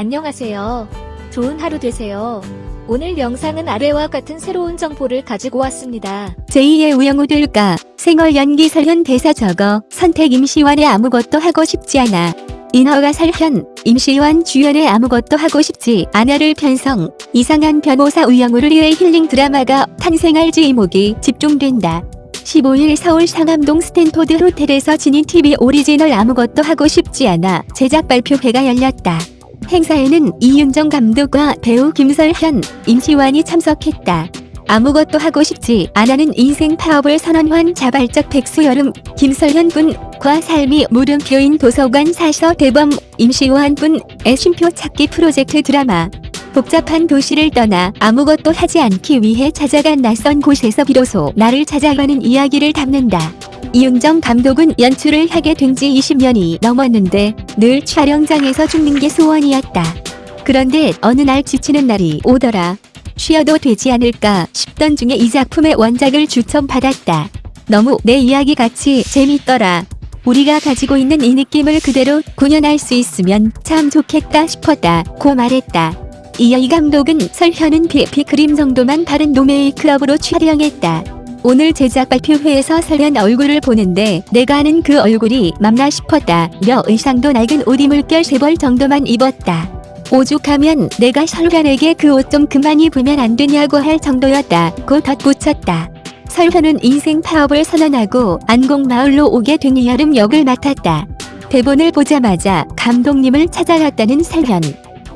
안녕하세요. 좋은 하루 되세요. 오늘 영상은 아래와 같은 새로운 정보를 가지고 왔습니다. 제2의 우영우 될까 생얼 연기 설현 대사 적어 선택 임시완에 아무것도 하고 싶지 않아 인허가 설현 임시완 주연에 아무것도 하고 싶지 않아를 편성 이상한 변호사 우영우를 이을 힐링 드라마가 탄생할 이목이 집중된다. 15일 서울 상암동 스탠포드 호텔에서 지니 TV 오리지널 아무것도 하고 싶지 않아 제작 발표회가 열렸다. 행사에는 이윤정 감독과 배우 김설현, 임시완이 참석했다. 아무것도 하고 싶지 않아는 인생 파업을 선언한 자발적 백수여름 김설현 군과 삶이 물음표인 도서관 사서 대범 임시완 군의 쉼표 찾기 프로젝트 드라마 복잡한 도시를 떠나 아무것도 하지 않기 위해 찾아간 낯선 곳에서 비로소 나를 찾아가는 이야기를 담는다. 이윤정 감독은 연출을 하게 된 지 20년이 넘었는데 늘 촬영장에서 죽는 게 소원이었다. 그런데 어느 날 지치는 날이 오더라. 쉬어도 되지 않을까 싶던 중에 이 작품의 원작을 추천받았다. 너무 내 이야기 같이 재밌더라. 우리가 가지고 있는 이 느낌을 그대로 구현할 수 있으면 참 좋겠다 싶었다. 고 말했다. 이어 이 감독은 설현은 비피 그림 정도만 바른 노메이크업으로 촬영했다. 오늘 제작 발표회에서 설현 얼굴을 보는데 내가 아는 그 얼굴이 맞나 싶었다. 며 의상도 낡은 옷 입을 결 세 벌 정도만 입었다. 오죽하면 내가 설현에게 그 옷 좀 그만 입으면 안 되냐고 할 정도였다. 고 덧붙였다. 설현은 인생 파업을 선언하고 안곡마을로 오게 된 여름 역을 맡았다. 대본을 보자마자 감독님을 찾아갔다는 설현.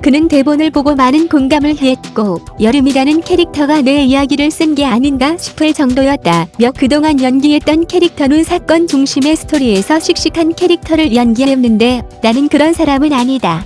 그는 대본을 보고 많은 공감을 했고 여름이라는 캐릭터가 내 이야기를 쓴 게 아닌가 싶을 정도였다. 며 그동안 연기했던 캐릭터는 사건 중심의 스토리에서 씩씩한 캐릭터를 연기했는데 나는 그런 사람은 아니다.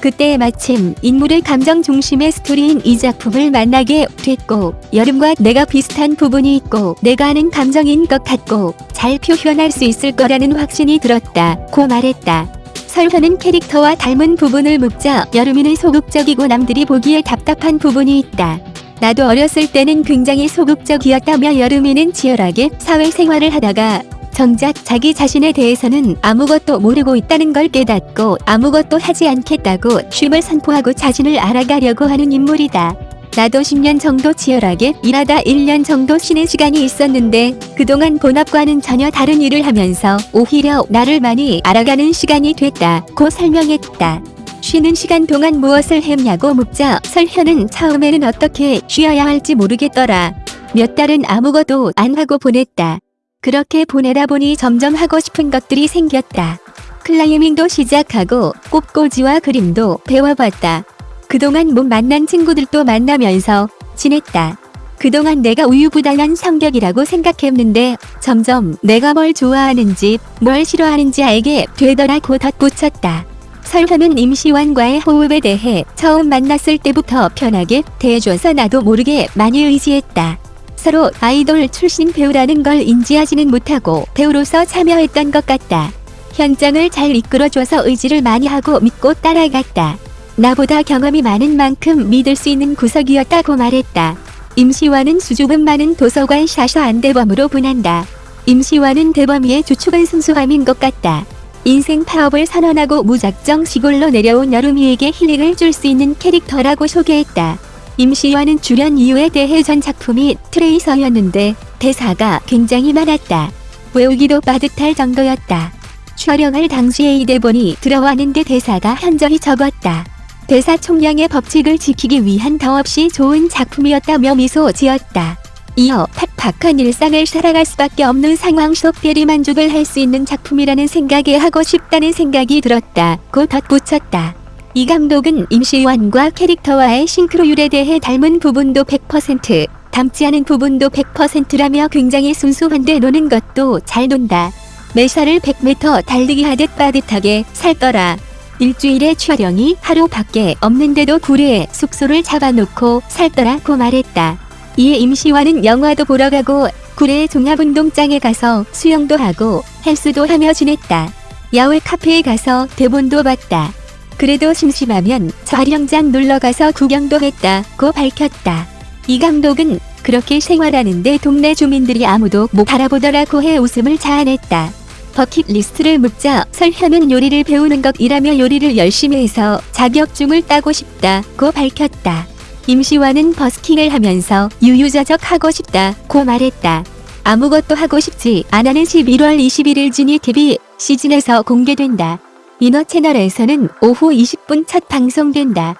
그때 마침 인물의 감정 중심의 스토리인 이 작품을 만나게 됐고 여름과 내가 비슷한 부분이 있고 내가 아는 감정인 것 같고 잘 표현할 수 있을 거라는 확신이 들었다. 고 말했다. 설현은 캐릭터와 닮은 부분을 묻자 여름이는 소극적이고 남들이 보기에 답답한 부분이 있다. 나도 어렸을 때는 굉장히 소극적이었다며 여름이는 치열하게 사회생활을 하다가 정작 자기 자신에 대해서는 아무것도 모르고 있다는 걸 깨닫고 아무것도 하지 않겠다고 쉼을 선포하고 자신을 알아가려고 하는 인물이다. 나도 10년 정도 치열하게 일하다 1년 정도 쉬는 시간이 있었는데 그동안 본업과는 전혀 다른 일을 하면서 오히려 나를 많이 알아가는 시간이 됐다. 고 설명했다. 쉬는 시간 동안 무엇을 했냐고 묻자 설현은 처음에는 어떻게 쉬어야 할지 모르겠더라. 몇 달은 아무것도 안 하고 보냈다. 그렇게 보내다 보니 점점 하고 싶은 것들이 생겼다. 클라이밍도 시작하고 꽃꽂이와 그림도 배워봤다. 그동안 못 만난 친구들도 만나면서 지냈다. 그동안 내가 우유부단한 성격이라고 생각했는데 점점 내가 뭘 좋아하는지 뭘 싫어하는지 알게 되더라고 덧붙였다. 설현은 임시완과의 호흡에 대해 처음 만났을 때부터 편하게 대해줘서 나도 모르게 많이 의지했다. 서로 아이돌 출신 배우라는 걸 인지하지는 못하고 배우로서 참여했던 것 같다. 현장을 잘 이끌어줘서 의지를 많이 하고 믿고 따라갔다. 나보다 경험이 많은 만큼 믿을 수 있는 구석이었다고 말했다. 임시완은 수줍음 많은 도서관 샤샤 안대범으로 분한다. 임시완은 대범이의 주축은 순수함인 것 같다. 인생 파업을 선언하고 무작정 시골로 내려온 여름이에게 힐링을 줄 수 있는 캐릭터라고 소개했다. 임시완은 출연 이유에 대해 전 작품이 트레이서였는데 대사가 굉장히 많았다. 외우기도 빠듯할 정도였다. 촬영할 당시에 이 대본이 들어왔는데 대사가 현저히 적었다. 대사 총량의 법칙을 지키기 위한 더없이 좋은 작품이었다며 미소 지었다. 이어 팍팍한 일상을 살아갈 수밖에 없는 상황 속 대리만족을 할 수 있는 작품이라는 생각에 하고 싶다는 생각이 들었다. 고 덧붙였다. 이 감독은 임시완과 캐릭터와의 싱크로율에 대해 닮은 부분도 100%, 닮지 않은 부분도 100%라며 굉장히 순수한데 노는 것도 잘 논다. 매사를 100m 달리기 하듯 빠듯하게 살더라. 일주일의 촬영이 하루밖에 없는데도 구례에 숙소를 잡아놓고 살더라고 말했다. 이에 임시완은 영화도 보러 가고 구례 종합운동장에 가서 수영도 하고 헬스도 하며 지냈다. 야외 카페에 가서 대본도 봤다. 그래도 심심하면 촬영장 놀러가서 구경도 했다고 밝혔다. 이 감독은 그렇게 생활하는데 동네 주민들이 아무도 못 알아보더라고 해 웃음을 자아냈다. 버킷리스트를 묻자 설현은 요리를 배우는 것이라며 요리를 열심히 해서 자격증을 따고 싶다고 밝혔다. 임시완은 버스킹을 하면서 유유자적 하고 싶다고 말했다. 아무것도 하고 싶지 않아는 11월 21일 지니 TV 시즌에서 공개된다. 인어 채널에서는 오후 20분 첫 방송된다.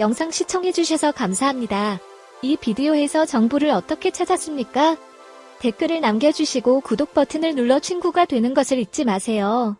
영상 시청해주셔서 감사합니다. 이 비디오에서 정보를 어떻게 찾았습니까? 댓글을 남겨주시고 구독 버튼을 눌러 친구가 되는 것을 잊지 마세요.